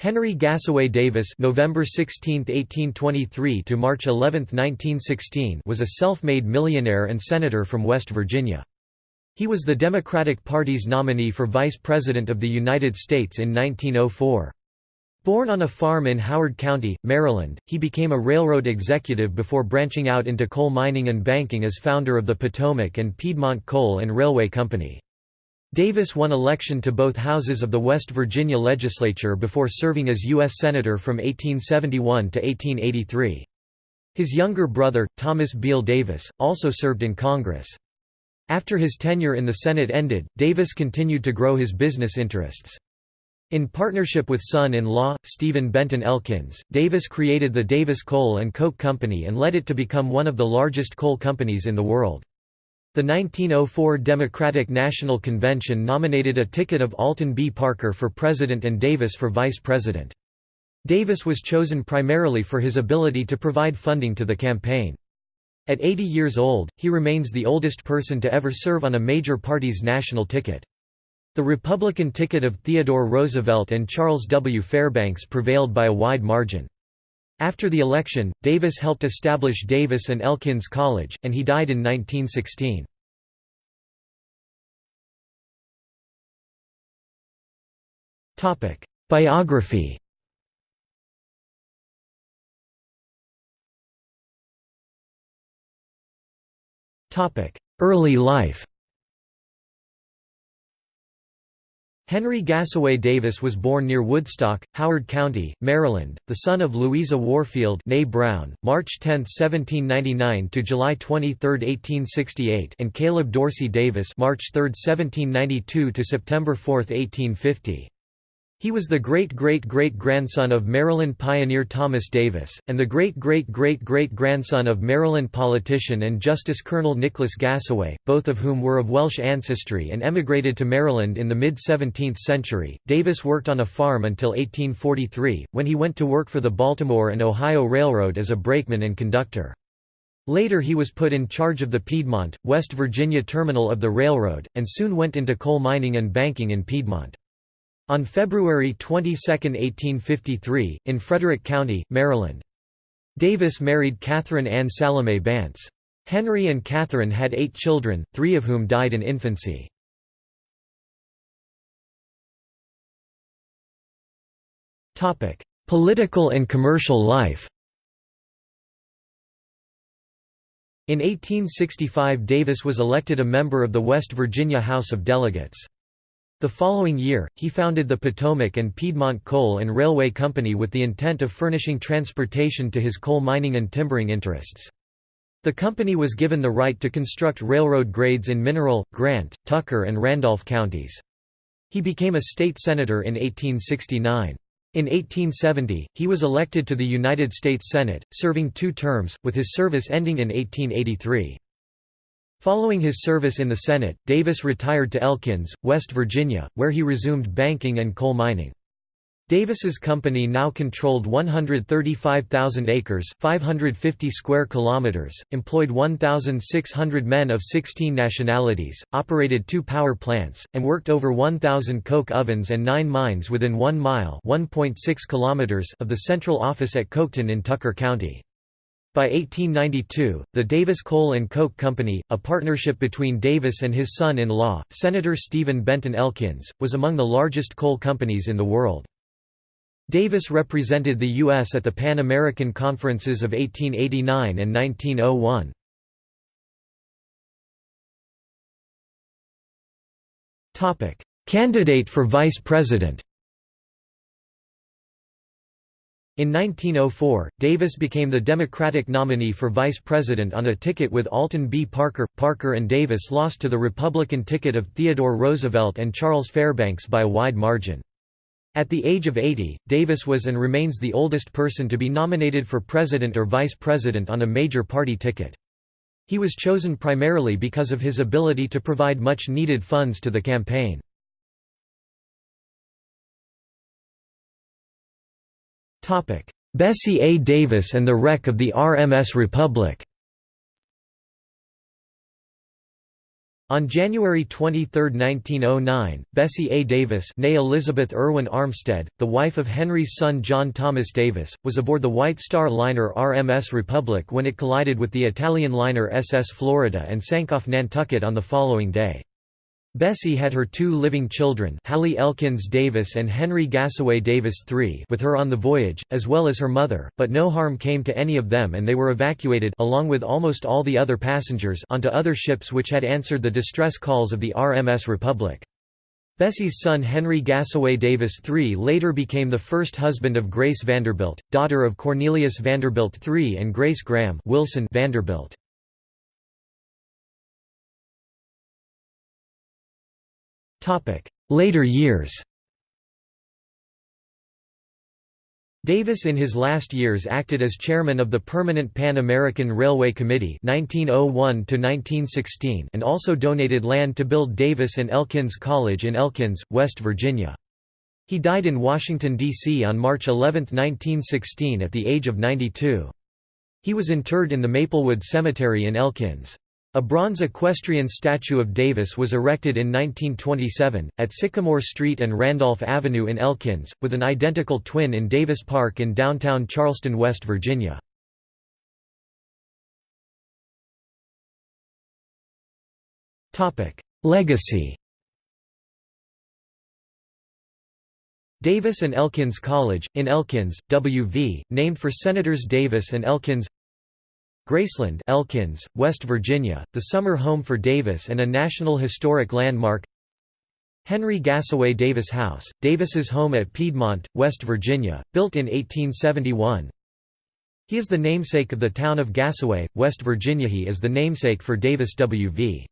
Henry Gassaway Davis November 16, 1823 to March 11, 1916 was a self-made millionaire and senator from West Virginia. He was the Democratic Party's nominee for Vice President of the United States in 1904. Born on a farm in Howard County, Maryland, he became a railroad executive before branching out into coal mining and banking as founder of the Potomac and Piedmont Coal and Railway Company. Davis won election to both houses of the West Virginia legislature before serving as U.S. Senator from 1871 to 1883. His younger brother, Thomas Beall Davis, also served in Congress. After his tenure in the Senate ended, Davis continued to grow his business interests. In partnership with son-in-law, Stephen Benton Elkins, Davis created the Davis Coal and Coke Company and led it to become one of the largest coal companies in the world. The 1904 Democratic National Convention nominated a ticket of Alton B. Parker for president and Davis for vice president. Davis was chosen primarily for his ability to provide funding to the campaign. At 80 years old, he remains the oldest person to ever serve on a major party's national ticket. The Republican ticket of Theodore Roosevelt and Charles W. Fairbanks prevailed by a wide margin. After the election, Davis helped establish Davis and Elkins College, and he died in 1916. Biography Early life Henry Gassaway Davis was born near Woodstock, Howard County, Maryland, the son of Louisa Warfield Brown, March 10, 1799 to July 23, 1868, and Caleb Dorsey Davis, March 3, 1792 to September 4, 1850. He was the great-great-great-grandson of Maryland pioneer Thomas Davis, and the great-great-great-great-grandson of Maryland politician and Justice Colonel Nicholas Gassaway, both of whom were of Welsh ancestry and emigrated to Maryland in the mid-17th century. Davis worked on a farm until 1843, when he went to work for the Baltimore and Ohio Railroad as a brakeman and conductor. Later he was put in charge of the Piedmont, West Virginia terminal of the railroad, and soon went into coal mining and banking in Piedmont. On February 22, 1853, in Frederick County, Maryland. Davis married Catherine Ann Salome Bantz. Henry and Catherine had eight children, three of whom died in infancy. Political and commercial life In 1865 Davis was elected a member of the West Virginia House of Delegates. The following year, he founded the Potomac and Piedmont Coal and Railway Company with the intent of furnishing transportation to his coal mining and timbering interests. The company was given the right to construct railroad grades in Mineral, Grant, Tucker and Randolph counties. He became a state senator in 1869. In 1870, he was elected to the United States Senate, serving two terms, with his service ending in 1883. Following his service in the Senate, Davis retired to Elkins, West Virginia, where he resumed banking and coal mining. Davis's company now controlled 135,000 acres 550 square kilometers, employed 1,600 men of 16 nationalities, operated two power plants, and worked over 1,000 coke ovens and nine mines within one mile 1.6 kilometers of the central office at Coketon in Tucker County. By 1892, the Davis Coal and Coke Company, a partnership between Davis and his son-in-law, Senator Stephen Benton Elkins, was among the largest coal companies in the world. Davis represented the U.S. at the Pan American Conferences of 1889 and 1901. Candidate for vice president In 1904, Davis became the Democratic nominee for vice president on a ticket with Alton B. Parker. Parker and Davis lost to the Republican ticket of Theodore Roosevelt and Charles Fairbanks by a wide margin. At the age of 80, Davis was and remains the oldest person to be nominated for president or vice president on a major party ticket. He was chosen primarily because of his ability to provide much needed funds to the campaign. Bessie A. Davis and the wreck of the RMS Republic On January 23, 1909, Bessie A. Davis née Elizabeth Irwin Armstead, the wife of Henry's son John Thomas Davis, was aboard the White Star liner RMS Republic when it collided with the Italian liner SS Florida and sank off Nantucket on the following day. Bessie had her two living children Hallie Elkins Davis and Henry Gassaway Davis III with her on the voyage, as well as her mother, but no harm came to any of them and they were evacuated along with almost all the other passengers onto other ships which had answered the distress calls of the RMS Republic. Bessie's son Henry Gassaway Davis III later became the first husband of Grace Vanderbilt, daughter of Cornelius Vanderbilt III and Grace Graham Wilson Vanderbilt. Later years Davis in his last years acted as chairman of the Permanent Pan American Railway Committee 1901 and also donated land to build Davis and Elkins College in Elkins, West Virginia. He died in Washington, D.C. on March 11, 1916 at the age of 92. He was interred in the Maplewood Cemetery in Elkins. A bronze equestrian statue of Davis was erected in 1927, at Sycamore Street and Randolph Avenue in Elkins, with an identical twin in Davis Park in downtown Charleston, West Virginia. Legacy Davis and Elkins College, in Elkins, W.V., named for Senators Davis and Elkins Graceland Elkins, West Virginia, the summer home for Davis and a National Historic Landmark Henry Gassaway Davis House, Davis's home at Piedmont, West Virginia, built in 1871. He is the namesake of the town of Gassaway, West Virginia. He is the namesake for Davis W.V.